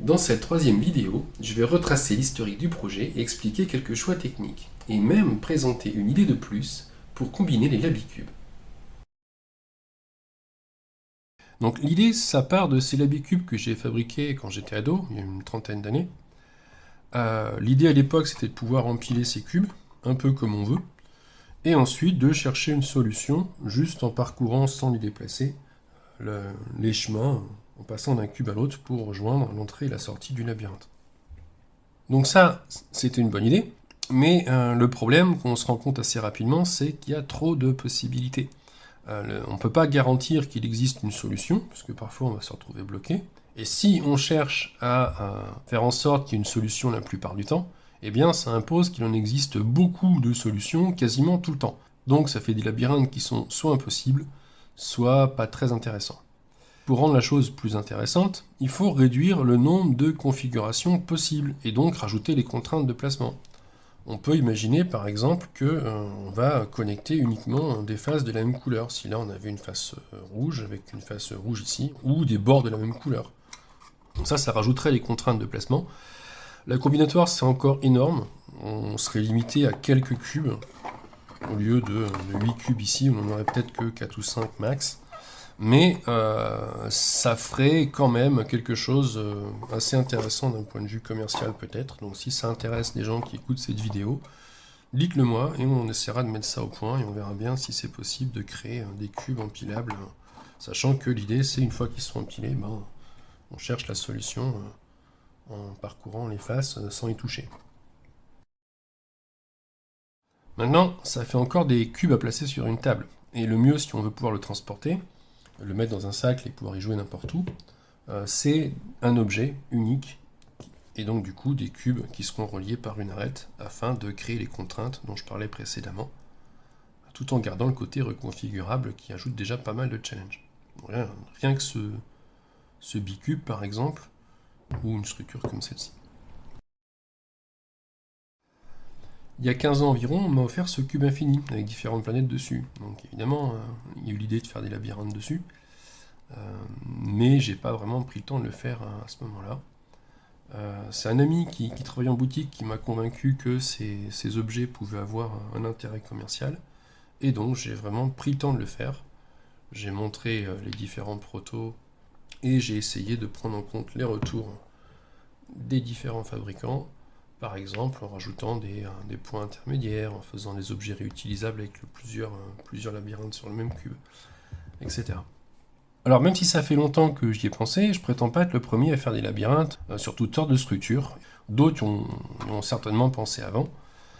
Dans cette troisième vidéo, je vais retracer l'historique du projet et expliquer quelques choix techniques, et même présenter une idée de plus pour combiner les labicubes. Donc l'idée, ça part de ces labicubes que j'ai fabriqués quand j'étais ado, il y a une trentaine d'années. Euh, l'idée à l'époque, c'était de pouvoir empiler ces cubes, un peu comme on veut, et ensuite de chercher une solution, juste en parcourant sans les déplacer, les chemins en passant d'un cube à l'autre pour rejoindre l'entrée et la sortie du labyrinthe. Donc ça, c'était une bonne idée, mais euh, le problème qu'on se rend compte assez rapidement, c'est qu'il y a trop de possibilités. Euh, on ne peut pas garantir qu'il existe une solution, parce que parfois on va se retrouver bloqué. Et si on cherche à faire en sorte qu'il y ait une solution la plupart du temps, eh bien ça impose qu'il en existe beaucoup de solutions quasiment tout le temps. Donc ça fait des labyrinthes qui sont soit impossibles, soit pas très intéressants. Pour rendre la chose plus intéressante, il faut réduire le nombre de configurations possibles, et donc rajouter les contraintes de placement. On peut imaginer par exemple qu'on euh, va connecter uniquement des faces de la même couleur, si là on avait une face euh, rouge avec une face rouge ici, ou des bords de la même couleur. Donc ça, ça rajouterait les contraintes de placement. La combinatoire, c'est encore énorme, on serait limité à quelques cubes, au lieu de, de 8 cubes ici, on en aurait peut-être que 4 ou 5 max mais euh, ça ferait quand même quelque chose euh, assez intéressant d'un point de vue commercial peut-être. Donc si ça intéresse des gens qui écoutent cette vidéo, dites-le moi et on essaiera de mettre ça au point et on verra bien si c'est possible de créer euh, des cubes empilables, sachant que l'idée c'est une fois qu'ils sont empilés, ben, on cherche la solution en parcourant les faces sans y toucher. Maintenant, ça fait encore des cubes à placer sur une table. Et le mieux, si on veut pouvoir le transporter, le mettre dans un sac et pouvoir y jouer n'importe où, euh, c'est un objet unique, et donc du coup des cubes qui seront reliés par une arête afin de créer les contraintes dont je parlais précédemment, tout en gardant le côté reconfigurable qui ajoute déjà pas mal de challenge. Rien, que ce, ce bicube par exemple, ou une structure comme celle-ci. Il y a 15 ans environ, on m'a offert ce cube infini, avec différentes planètes dessus. Donc évidemment, euh, il y a eu l'idée de faire des labyrinthes dessus, euh, mais j'ai pas vraiment pris le temps de le faire à, ce moment-là. Euh, c'est un ami qui, travaille en boutique qui m'a convaincu que ces, objets pouvaient avoir un intérêt commercial, et donc j'ai vraiment pris le temps de le faire. J'ai montré les différents protos, et j'ai essayé de prendre en compte les retours des différents fabricants, par exemple en rajoutant des, euh, points intermédiaires, en faisant des objets réutilisables avec plusieurs, euh, plusieurs labyrinthes sur le même cube, etc. Alors même si ça fait longtemps que j'y ai pensé, je prétends pas être le premier à faire des labyrinthes euh, sur toutes sortes de structures. D'autres ont, ont certainement pensé avant,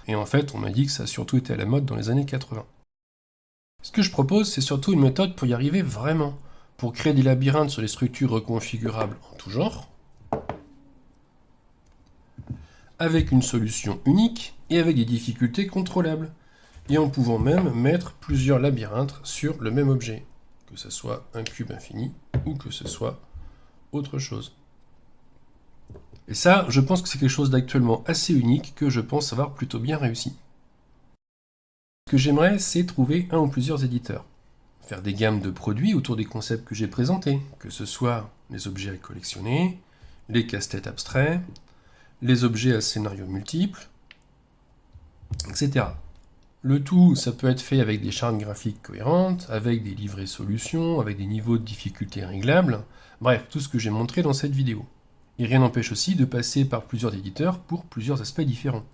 et en fait on m'a dit que ça a surtout été à la mode dans les années 80. Ce que je propose, c'est surtout une méthode pour y arriver vraiment, pour créer des labyrinthes sur des structures reconfigurables en tout genre, avec une solution unique et avec des difficultés contrôlables, et en pouvant même mettre plusieurs labyrinthes sur le même objet, que ce soit un cube infini ou que ce soit autre chose. Et ça, je pense que c'est quelque chose d'actuellement assez unique que je pense avoir plutôt bien réussi. Ce que j'aimerais, c'est trouver un ou plusieurs éditeurs. Faire des gammes de produits autour des concepts que j'ai présentés, que ce soit les objets à collectionner, les casse-têtes abstraits, les objets à scénario multiples, etc. Le tout, ça peut être fait avec des chartes graphiques cohérentes, avec des livrets solutions, avec des niveaux de difficulté réglables, bref, tout ce que j'ai montré dans cette vidéo. Et rien n'empêche aussi de passer par plusieurs éditeurs pour plusieurs aspects différents.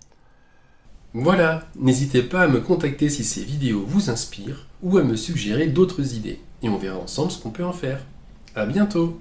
Voilà, n'hésitez pas à me contacter si ces vidéos vous inspirent, ou à me suggérer d'autres idées, et on verra ensemble ce qu'on peut en faire. A bientôt